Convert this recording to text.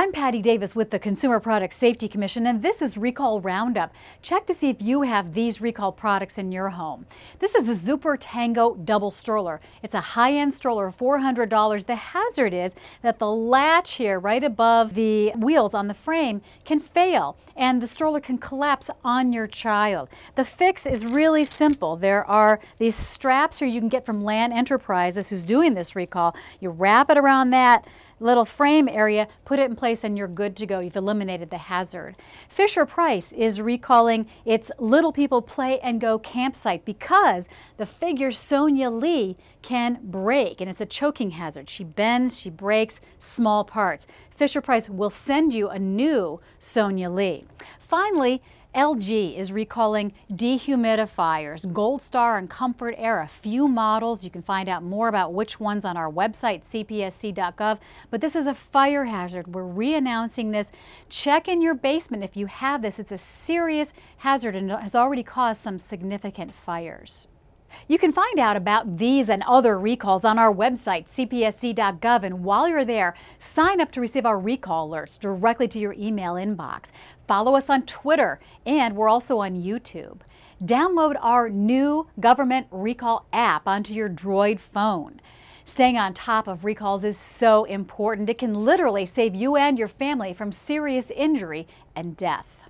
I'm Patty Davis with the Consumer Product Safety Commission and this is Recall Roundup. Check to see if you have these recall products in your home. This is the Zooper Tango Double Stroller. It's a high-end stroller, $400. The hazard is that the latch here right above the wheels on the frame can fail and the stroller can collapse on your child. The fix is really simple. There are these straps here you can get from Land Enterprises who's doing this recall. You wrap it around that little frame area, put it in place and you're good to go. You've eliminated the hazard. Fisher Price is recalling its Little People Play and Go campsite because the figure Sonya Lee can break and it's a choking hazard. She bends, she breaks small parts. Fisher Price will send you a new Sonya Lee. Finally, LG is recalling dehumidifiers, Gold Star and Comfort-Aire, a few models. You can find out more about which ones on our website, cpsc.gov. But this is a fire hazard. We're re-announcing this. Check in your basement if you have this. It's a serious hazard and has already caused some significant fires. You can find out about these and other recalls on our website, cpsc.gov, and while you're there, sign up to receive our recall alerts directly to your email inbox. Follow us on Twitter, and we're also on YouTube. Download our new government recall app onto your Droid phone. Staying on top of recalls is so important. It can literally save you and your family from serious injury and death.